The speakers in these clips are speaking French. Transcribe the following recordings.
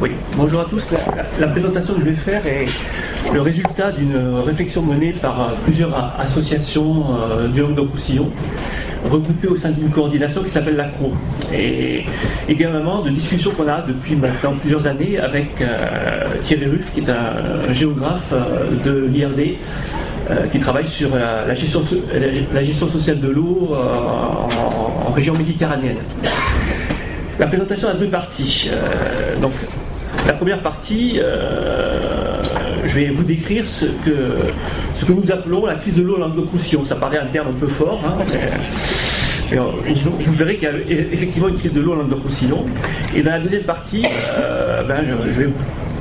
Oui, bonjour à tous. La, présentation que je vais faire est le résultat d'une réflexion menée par euh, plusieurs associations euh, du Languedoc-Roussillon, regroupées au sein d'une coordination qui s'appelle l'ACRO. Et également de discussions qu'on a depuis maintenant plusieurs années avec euh, Thierry Ruff, qui est un géographe de l'IRD, qui travaille sur la gestion, sociale de l'eau en, région méditerranéenne. La présentation a deux parties. donc, la première partie, euh, je vais vous décrire ce que, ce que nous appelons la crise de l'eau languedoc-roussillon. Ça paraît un terme un peu fort. Hein, vous verrez qu'il y a effectivement une crise de l'eau en Languedoc-Roussillon. Et dans la deuxième partie, euh, ben, je,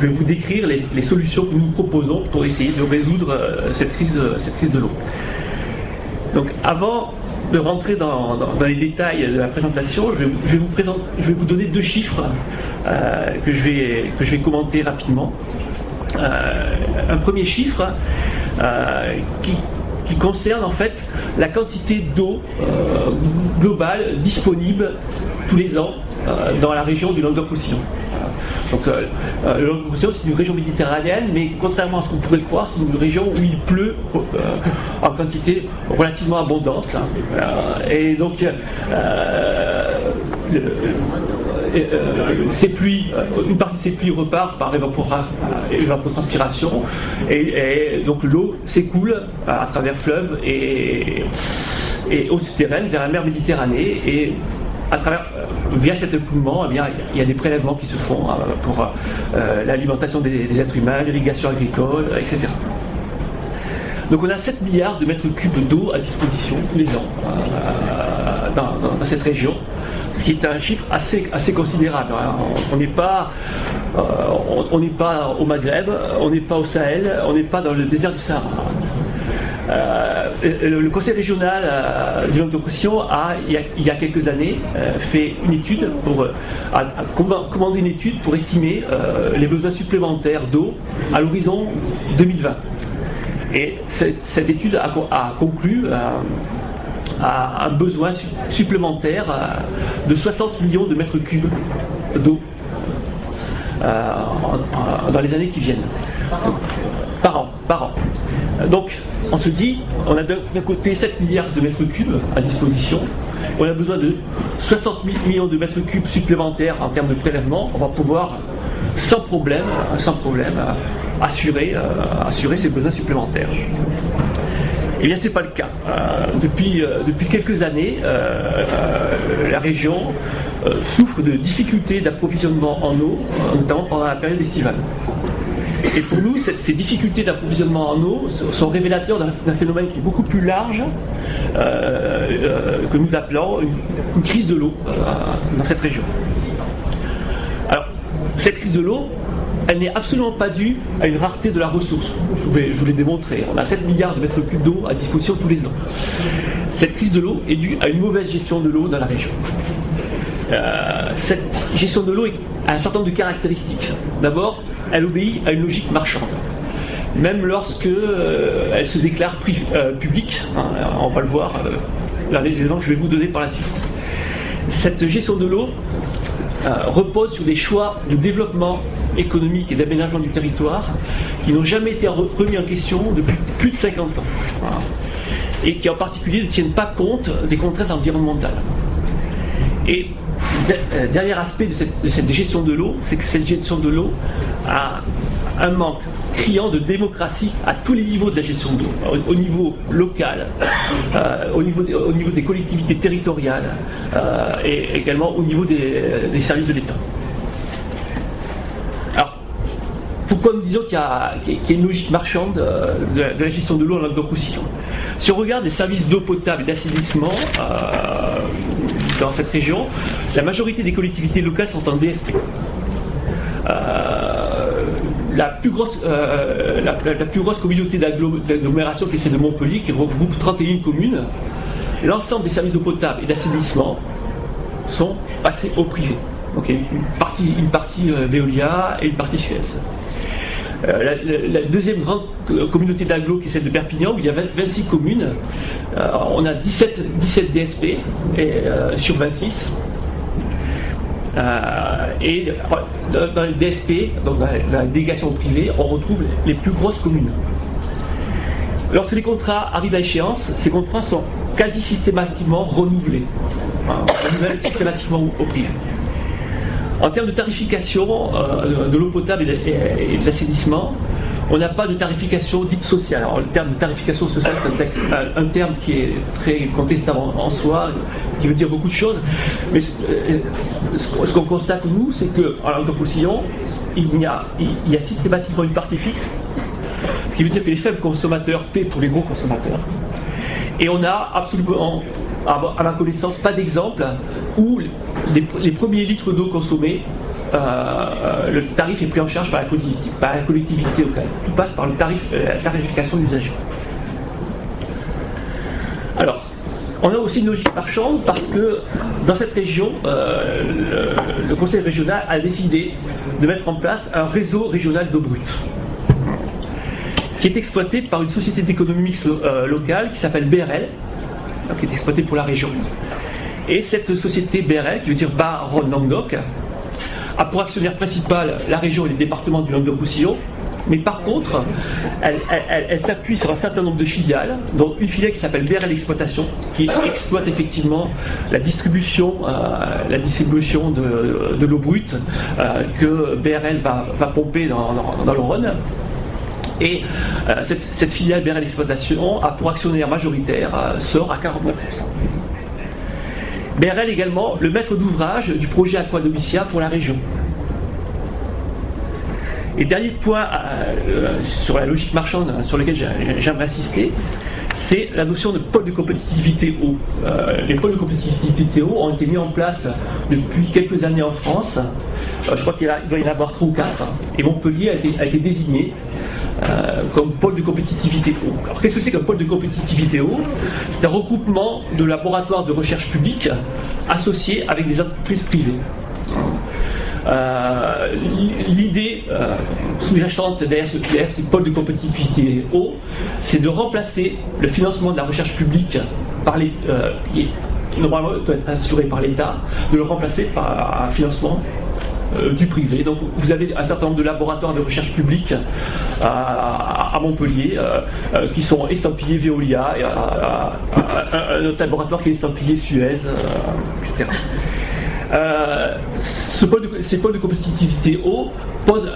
vais, vous décrire les, solutions que nous proposons pour essayer de résoudre euh, cette, crise, cette crise de l'eau. Donc avant de rentrer dans, les détails de la présentation, je vais, vous, donner deux chiffres euh, que, je vais, que commenter rapidement. Euh, un premier chiffre euh, qui, concerne en fait la quantité d'eau globale disponible tous les ans dans la région du Languedoc-Roussillon. Donc le Languedoc-Roussillon c'est une région méditerranéenne, mais contrairement à ce qu'on pourrait le croire, c'est une région où il pleut en quantité relativement abondante. Hein. et donc euh, ces pluies, euh, une partie de ces pluies repart par évapotranspiration et, donc l'eau s'écoule à travers fleuves et, et eau souterraine vers la mer Méditerranée et à travers, euh, via cet écoulement, eh il y a des prélèvements qui se font pour l'alimentation des, êtres humains, l'irrigation agricole, etc. Donc on a 7 milliards de mètres cubes d'eau à disposition tous les ans dans, cette région ce qui est un chiffre assez, assez considérable. Hein. On n'est pas, euh, on, pas au Maghreb, on n'est pas au Sahel, on n'est pas dans le désert du Sahara. Euh, le, conseil régional euh, du languedoc a, il y a, quelques années, fait une étude pour a, commandé une étude pour estimer les besoins supplémentaires d'eau à l'horizon 2020. Et cette, étude a, a conclu a un besoin supplémentaire euh, de 60 millions de mètres cubes d'eau euh, dans les années qui viennent. Par an, par an. Donc, on se dit, on a d'un côté 7 milliards de mètres cubes à disposition, on a besoin de 60 millions de mètres cubes supplémentaires en termes de prélèvement, on va pouvoir sans problème, problème assurer, euh, assurer ces besoins supplémentaires. Eh bien, ce n'est pas le cas. Euh, depuis, euh, quelques années, euh, la région souffre de difficultés d'approvisionnement en eau, notamment pendant la période estivale. Et pour nous, ces difficultés d'approvisionnement en eau sont révélateurs d'un phénomène qui est beaucoup plus large, que nous appelons une, crise de l'eau dans cette région. Alors, cette crise de l'eau, elle n'est absolument pas due à une rareté de la ressource. Je, vous l'ai démontré. On a 7 milliards de mètres cubes d'eau à disposition tous les ans. Cette crise de l'eau est due à une mauvaise gestion de l'eau dans la région. Euh, cette gestion de l'eau un certain nombre de caractéristiques. D'abord, elle obéit à une logique marchande. Même lorsque euh, elle se déclare euh, publique, hein, on va le voir dans les éléments que je vais vous donner par la suite. Cette gestion de l'eau repose sur des choix de développement économique et d'aménagement du territoire qui n'ont jamais été remis en question depuis plus de 50 ans. Et qui en particulier ne tiennent pas compte des contraintes environnementales. Et euh, dernier aspect de cette, gestion de l'eau, c'est que cette gestion de l'eau a un manque criant de démocratie à tous les niveaux de la gestion de l'eau, au, niveau local, euh, au, niveau au, des collectivités territoriales euh, et également au niveau des services de l'État. pourquoi nous disons qu'il y, a une logique marchande euh, de, la gestion de l'eau en Languedoc-Roussillon? Si on regarde les services d'eau potable et d'assainissement euh, dans cette région, la majorité des collectivités locales sont en DSP. Euh, la, plus grosse, la, plus grosse communauté d'agglomération qui est celle de Montpellier, qui regroupe 31 communes, l'ensemble des services d'eau potable et d'assainissement sont passés au privé. Une partie, une partie Veolia et une partie Suez. Euh, la, deuxième grande communauté d'agglo qui est celle de Perpignan, où il y a 26 communes. Euh, on a 17, 17 DSP euh, sur 26. et dans les DSP, donc dans la délégation privée, on retrouve les plus grosses communes. Lorsque les contrats arrivent à échéance, ces contrats sont quasi systématiquement renouvelés, systématiquement au prix. En termes de tarification euh, de l'eau potable et de, l'assainissement, on n'a pas de tarification dite sociale. Alors, le terme de tarification sociale, c'est un, terme qui est très contestable en, soi, qui veut dire beaucoup de choses. Mais euh, ce, qu'on constate, nous, c'est qu'en langue il y, a, il y a systématiquement une partie fixe qui veut dire que les faibles consommateurs paient pour les gros consommateurs. Et on n'a absolument, à ma connaissance, pas d'exemple où les, premiers litres d'eau consommés, euh, le tarif est pris en charge par la, collectivité, par locale. Tout passe par le tarif, euh, la tarification d'usagers. Alors, on a aussi une logique marchande parce que dans cette région, euh, le, conseil régional a décidé de mettre en place un réseau régional d'eau brute qui est exploité par une société d'économie mixte euh, locale qui s'appelle BRL, qui est exploitée pour la région. Et cette société BRL, qui veut dire Baron Languedoc, a pour actionnaire principal la région et les départements du Languedoc-Roussillon, mais par contre, elle, s'appuie sur un certain nombre de filiales, dont une filiale qui s'appelle BRL Exploitation, qui exploite effectivement la distribution, euh, la distribution de, l'eau brute euh, que BRL va, pomper dans, dans le Rhône. Et euh, cette, filiale BRL Exploitation a pour actionnaire majoritaire euh, sort à 49%. BRL également le maître d'ouvrage du projet Aquadomicia pour la région. Et dernier point euh, sur la logique marchande sur lequel j'aimerais insister, c'est la notion de pôle de compétitivité eau. les pôles de compétitivité eau ont été mis en place depuis quelques années en France. je crois qu'il doit y en avoir trois ou quatre. Et Montpellier a été, a été désigné euh, comme pôle de compétitivité eau. Alors qu'est-ce que c'est qu'un pôle de compétitivité eau C'est un regroupement de laboratoires de recherche publics associés avec des entreprises privées. Euh, l'idée euh, sous-jacente derrière ce, pôle de compétitivité eau, c'est de remplacer le financement de la recherche publique par les, qui normalement doit être assuré par l'État, de le remplacer par un financement du privé. Donc vous avez un certain nombre de laboratoires de recherche publique à, Montpellier euh, euh, qui sont estampillés Veolia, un autre laboratoire qui est estampillé Suez, etc. Ce ces pôles de compétitivité haut posent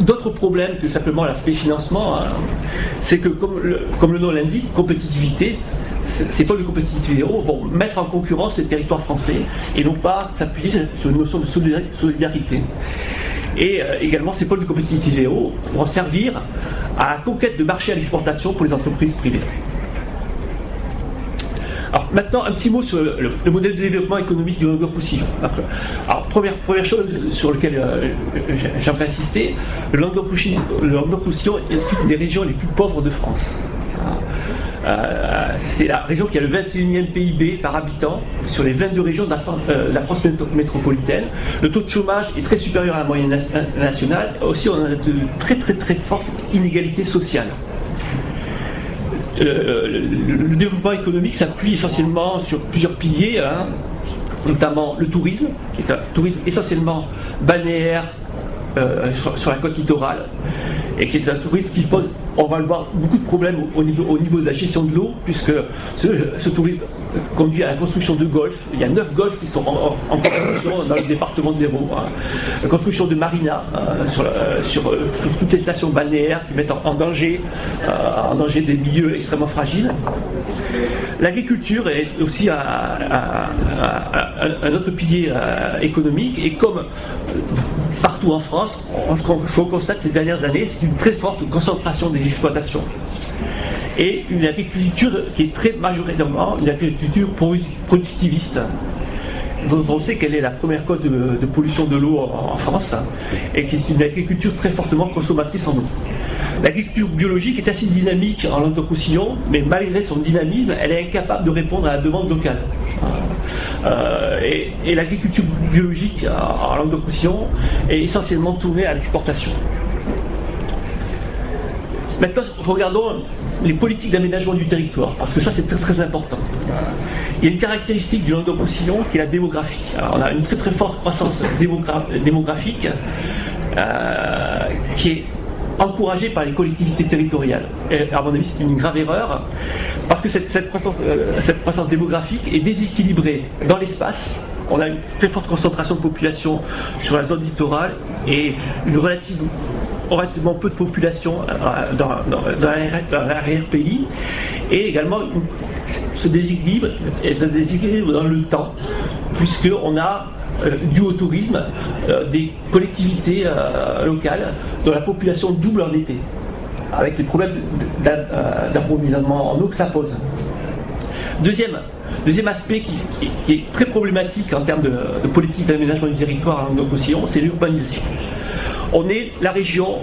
d'autres problèmes que simplement l'aspect financement. Hein. C'est que, comme comme le nom l'indique, compétitivité, ces pôles de compétitivité vont mettre en concurrence les territoires français et non pas s'appuyer sur une notion de solidarité. Et euh, également, ces pôles de compétitivité vont servir à la conquête de marchés à l'exportation pour les entreprises privées. Alors maintenant, un petit mot sur le, modèle de développement économique du Languedoc-Roussillon. Alors première, première chose sur laquelle euh, j'aimerais insister, le Languedoc-Roussillon est une des régions les plus pauvres de France. Euh, c'est la région qui a le 21e PIB par habitant sur les 22 régions de la, euh, France, métropolitaine. Le taux de chômage est très supérieur à la moyenne nationale. Aussi, on a de très très très fortes inégalités sociales. Euh, le, développement économique s'appuie essentiellement sur plusieurs piliers, hein, notamment le tourisme, qui est un tourisme essentiellement balnéaire sur, la côte littorale, et qui est un tourisme qui pose on va le voir beaucoup de problèmes au niveau, au niveau de la gestion de l'eau, puisque ce, tourisme conduit à la construction de golfs. Il y a neuf golfs qui sont en, construction dans le département de l'Hérault. Hein. La construction de marinas euh, euh, sur, toutes les stations balnéaires qui mettent en, danger, euh, en danger des milieux extrêmement fragiles. L'agriculture est aussi un, autre pilier économique, et comme en France, ce qu'on constate ces dernières années, c'est une très forte concentration des exploitations. Et une agriculture qui est très majoritairement une agriculture productiviste. On sait qu'elle est la première cause de, pollution de l'eau en, France et qui est une agriculture très fortement consommatrice en eau. L'agriculture biologique est assez dynamique en Languedoc-Roussillon, mais malgré son dynamisme, elle est incapable de répondre à la demande locale. Euh, et, l'agriculture biologique en Languedoc-Roussillon est essentiellement tournée à l'exportation. Maintenant, regardons les politiques d'aménagement du territoire, parce que ça c'est très très important. Il y a une caractéristique du Languedoc-Roussillon qui est la démographie. On a une très très forte croissance démographique euh, qui est encouragée par les collectivités territoriales. Et à mon avis, c'est une grave erreur, parce que cette, cette, croissance, euh, cette croissance démographique est déséquilibrée dans l'espace, on a une très forte concentration de population sur la zone littorale et une relative, relativement peu de population euh, dans, dans, l'arrière-pays et également ce déséquilibre est un déséquilibre dans le temps puisqu'on a dû au tourisme euh, des collectivités locales dont la population double en été avec les problèmes d'approvisionnement en eau que ça pose. Deuxième, deuxième aspect qui, est très problématique en termes de, politique d'aménagement du territoire en Océan, c'est l'urbanisation. On est la région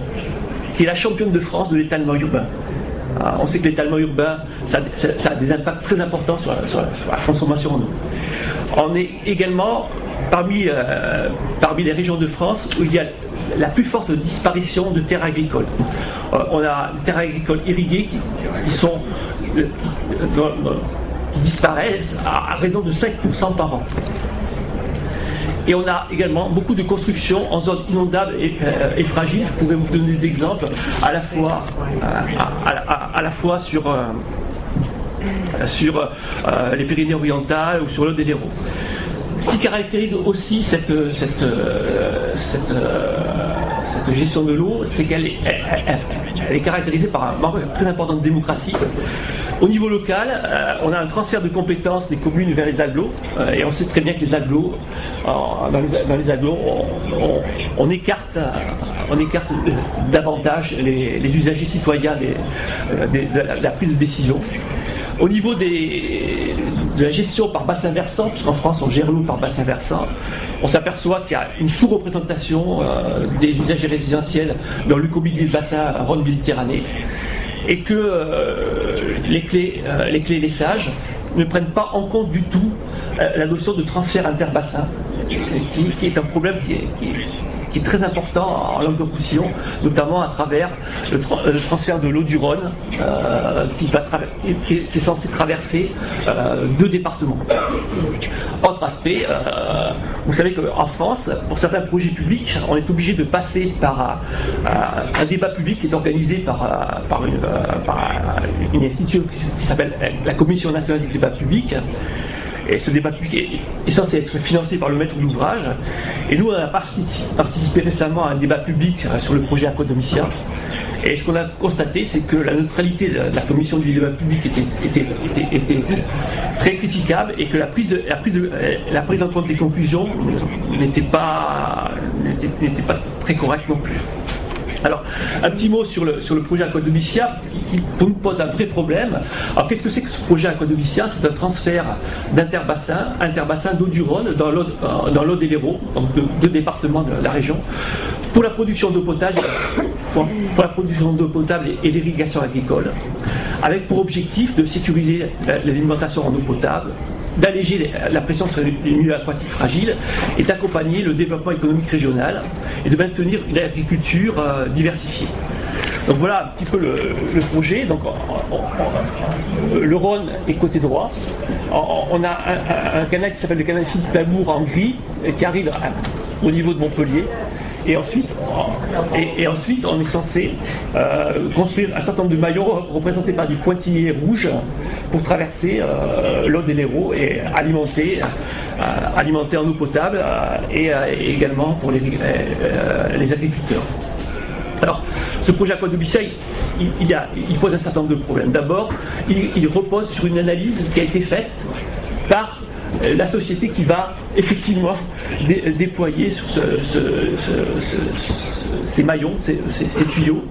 qui est la championne de France de l'étalement urbain. Ah, on sait que l'étalement urbain, ça, a des impacts très importants sur la, consommation en eau. On est également parmi, euh, parmi les régions de France où il y a la plus forte disparition de terres agricoles. Euh, on a des terres agricoles irriguées qui, euh, disparaissent à, raison de 5% par an. Et on a également beaucoup de constructions en zone inondable et, euh, fragiles. Je pourrais vous donner des exemples à la fois, sur, sur les Pyrénées orientales ou sur l'eau des Héros. Ce qui caractérise aussi cette, gestion de l'eau, c'est qu'elle est, caractérisée par un manque très important de démocratie. Au niveau local, euh, on a un transfert de compétences des communes vers les agglos, euh, et on sait très bien que les agglos, dans, les, agglos, on, écarte, on écarte davantage les, usagers citoyens de, la, prise de décision. Au niveau de la gestion par bassin versant, puisqu'en France on gère l'eau par bassin versant, on s'aperçoit qu'il y a une sous-représentation euh, des usagers résidentiels dans le comité de bassin Rhône-Méditerranée et que euh, les, clés, euh, les clés sages ne prennent pas en compte du tout euh, la notion de transfert interbassin, qui, est un problème qui est, très important en langue de notamment à travers le, transfert de l'eau du Rhône, qui, va qui, est, censé traverser deux départements. Autre aspect, vous savez qu'en France, pour certains projets publics, on est obligé de passer par un débat public qui est organisé par, une, par une institution qui s'appelle la Commission nationale du débat public. Et ce débat public est, censé être financé par le maître d'ouvrage. Et nous, on a participé récemment à un débat public sur le projet Aquadomicia. Et ce qu'on a constaté, c'est que la neutralité de la commission du débat public était, était, très critiquable et que la prise, la, prise la prise en compte des conclusions n'était pas, pas très correcte non plus. Alors, un petit mot sur le, sur le projet Aquadomicia qui, nous pose un vrai problème. Alors, qu'est-ce que c'est que ce projet Aquadomicia C'est un transfert d'interbassin, interbassin d'eau du Rhône dans l'eau euh, des Léraud, donc deux départements de la région, pour la production d'eau potable, pour, la production d'eau potable et, l'irrigation agricole, avec pour objectif de sécuriser l'alimentation en eau potable, d'alléger la pression sur les milieux aquatiques fragiles et d'accompagner le développement économique régional et de maintenir une agriculture euh, diversifiée. Donc voilà un petit peu le, projet. Le Rhône est côté droit. On, a un, canal qui s'appelle le canal Philippe en gris qui arrive au niveau de Montpellier et ensuite, et, ensuite, on est censé euh, construire un certain nombre de maillons représentés par des pointillés rouges pour traverser euh, l'eau des Léros et alimenter, euh, alimenter en eau potable et, également pour les, les agriculteurs. Alors, ce projet Aquadubicea, il, il, il, pose un certain nombre de problèmes. D'abord, il, repose sur une analyse qui a été faite par euh, la société qui va effectivement déployer sur ces maillons, ces, tuyaux.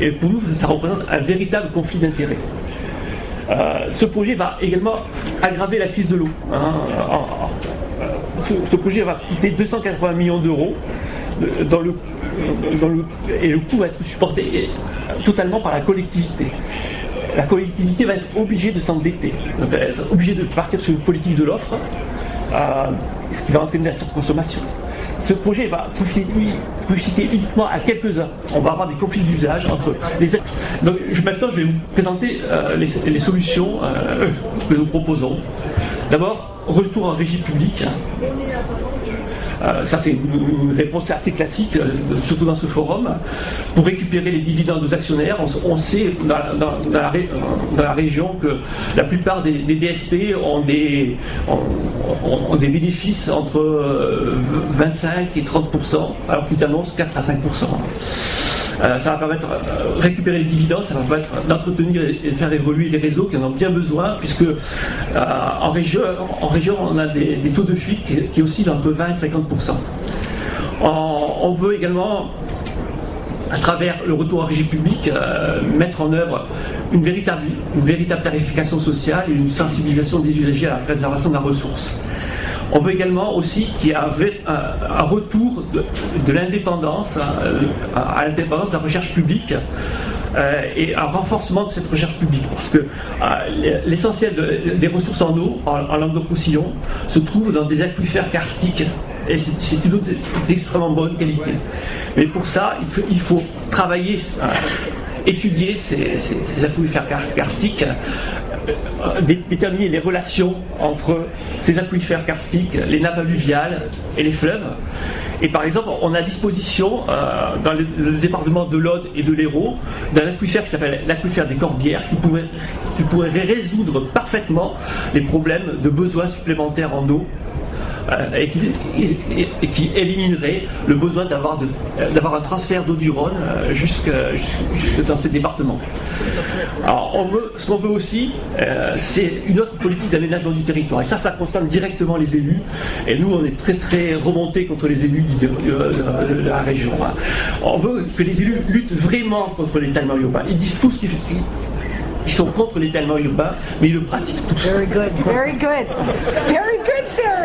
Et pour nous, ça représente un véritable conflit d'intérêts. Euh, ce projet va également aggraver la crise de l'eau. Hein. Ce, projet va coûter 280 millions d'euros et le coût va être supporté totalement par la collectivité la collectivité va être obligée de s'endetter, va obligée de partir sur une politique de l'offre, euh, ce qui va entraîner la surconsommation. ce projet va citer uniquement à quelques-uns. On va avoir des conflits d'usage entre les. Donc maintenant, je vais vous présenter les, solutions que nous proposons. D'abord, retour en régie publique. Euh, ça, c'est une, réponse assez classique, euh, surtout dans ce forum. Pour récupérer les dividendes aux actionnaires, on, sait dans, la, région que la plupart des, DSP ont des, bénéfices entre 25 euh, et 30% alors qu'ils annoncent 4 à 5% euh, ça va permettre de récupérer les dividendes, ça va permettre d'entretenir et de faire évoluer les réseaux qui en ont bien besoin, puisque en, région, en région, on a des, taux de fuite qui, oscillent entre 20 et 50 on, veut également à travers le retour en régie publique, mettre en œuvre une véritable, tarification sociale et une sensibilisation des usagers à la préservation de la ressource. On veut également aussi qu'il y ait un, retour de, l'indépendance, euh, à, l'indépendance de la recherche publique. Euh, et un renforcement de cette recherche publique. Parce que euh, l'essentiel des ressources en eau, en, langue de roussillon se trouve dans des aquifères karstiques. Et c'est une eau d'extrêmement bonne qualité. Mais pour ça, il faut, travailler, étudier ces, aquifères karstiques euh, déterminer les relations entre ces aquifères karstiques, les nappes alluviales et les fleuves. Et par exemple, on a à disposition, euh, dans le, département de l'Aude et de l'Hérault, d'un aquifère qui s'appelle l'aquifère des Corbières, qui pourrait résoudre parfaitement les problèmes de besoins supplémentaires en eau euh, et, qui, éliminerait le besoin d'avoir un transfert d'eau du Rhône euh, jusque, dans ces départements. Alors, ce qu'on veut aussi, euh, c'est une autre politique d'aménagement du territoire. Et ça, ça concerne directement les élus. Et nous, on est très très remontés contre les élus de, la région. On veut que les élus luttent vraiment contre l'étalement urbain. Ils disent tout ce qu'ils ils sont contre l'étalement urbain, mais ils le pratiquent tous. Very good, very good. Very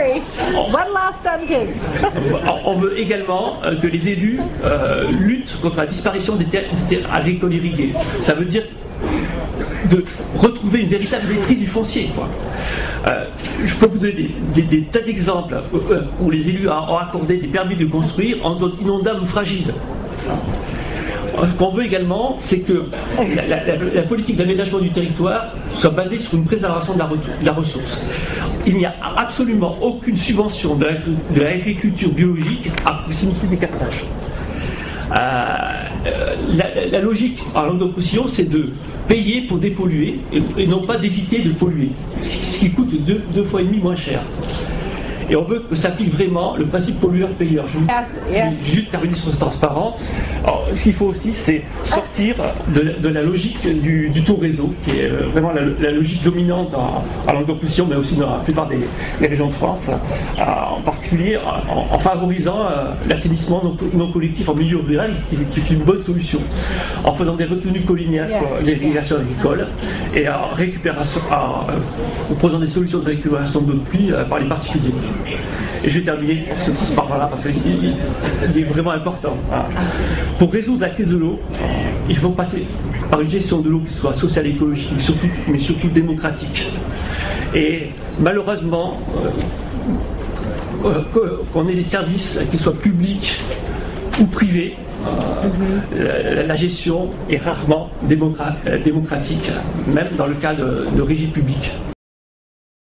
One last sentence. On veut également euh, que les élus euh, luttent contre la disparition des terres, agricoles irriguées. Ça veut dire de retrouver une véritable maîtrise du foncier. Euh, je peux vous donner des, tas d'exemples où les élus ont accordé des permis de construire en zone inondable ou fragile. Ce qu'on veut également, c'est que la, politique d'aménagement du territoire soit basée sur une préservation de la, ressource. Il n'y a absolument aucune subvention de l'agriculture biologique à proximité des captages. Euh, la, logique en de c'est de payer pour dépolluer et, non pas d'éviter de polluer, ce qui coûte deux fois et demi moins cher. Et on veut que s'applique vraiment le principe pollueur-payeur. Je vais juste terminer sur ce transparent. Alors, ce qu'il faut aussi, c'est sortir de, la logique du, taux réseau, qui est euh, vraiment la, logique dominante langue d'opposition, mais aussi dans la plupart des, régions de France, euh, en particulier en, favorisant euh, l'assainissement non, collectif en milieu rural, qui, est une bonne solution, en faisant des retenues collinières pour l'irrigation agricole et en récupération, en, proposant des solutions de récupération de pluie par les particuliers. Et je vais terminer ce transparent-là parce qu'il est vraiment important. Pour résoudre la crise de l'eau, il faut passer par une gestion de l'eau qui soit sociale écologique, mais surtout, mais surtout démocratique. Et malheureusement, euh, qu'on ait des services qui soient publics ou privés, euh, la, gestion est rarement euh, démocratique, même dans le cas de, de régie publique.